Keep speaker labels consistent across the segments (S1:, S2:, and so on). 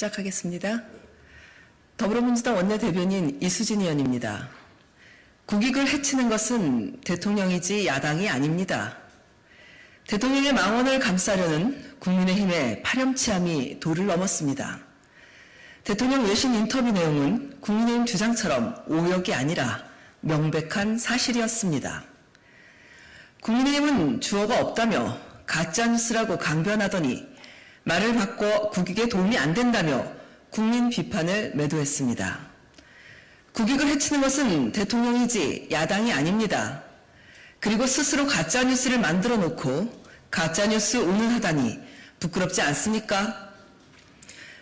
S1: 시작하겠습니다. 더불어민주당 원내대변인 이수진 의원입니다. 국익을 해치는 것은 대통령이지 야당이 아닙니다. 대통령의 망언을 감싸려는 국민의힘의 파렴치함이 도를 넘었습니다. 대통령 외신 인터뷰 내용은 국민의힘 주장처럼 오역이 아니라 명백한 사실이었습니다. 국민의힘은 주어가 없다며 가짜뉴스라고 강변하더니 말을 바꿔 국익에 도움이 안 된다며 국민 비판을 매도했습니다. 국익을 해치는 것은 대통령이지 야당이 아닙니다. 그리고 스스로 가짜뉴스를 만들어 놓고 가짜뉴스 운운하다니 부끄럽지 않습니까?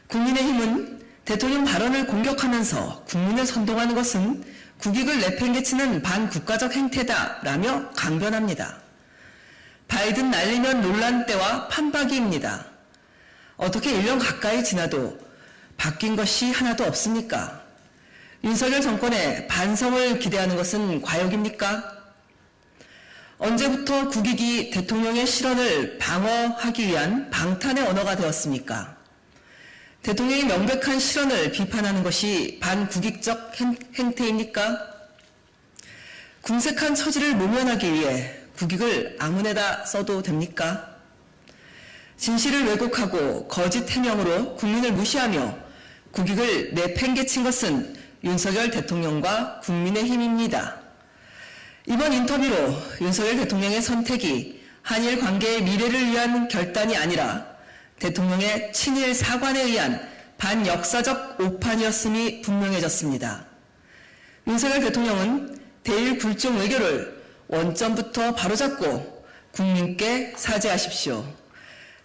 S1: 국민의힘은 대통령 발언을 공격하면서 국민을 선동하는 것은 국익을 내팽개치는 반국가적 행태다라며 강변합니다. 바이든 날리면 논란 때와 판박이입니다. 어떻게 1년 가까이 지나도 바뀐 것이 하나도 없습니까? 윤석열 정권의 반성을 기대하는 것은 과욕입니까? 언제부터 국익이 대통령의 실언을 방어하기 위한 방탄의 언어가 되었습니까? 대통령의 명백한 실언을 비판하는 것이 반국익적 행태입니까? 궁색한 처지를 모면하기 위해 국익을 아무데나 써도 됩니까? 진실을 왜곡하고 거짓 해명으로 국민을 무시하며 국익을 내팽개친 것은 윤석열 대통령과 국민의힘입니다. 이번 인터뷰로 윤석열 대통령의 선택이 한일 관계의 미래를 위한 결단이 아니라 대통령의 친일 사관에 의한 반역사적 오판이었음이 분명해졌습니다. 윤석열 대통령은 대일 굴종 외교를 원점부터 바로잡고 국민께 사죄하십시오.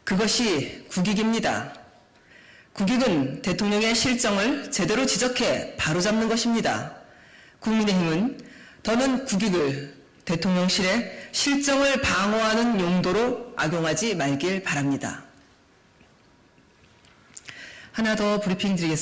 S1: 그것이 국익입니다. 국익은 대통령의 실정을 제대로 지적해 바로잡는 것입니다. 국민의힘은 더는 국익을 대통령실의 실정을 방어하는 용도로 악용하지 말길 바랍니다. 하나 더 브리핑 드리겠습니다.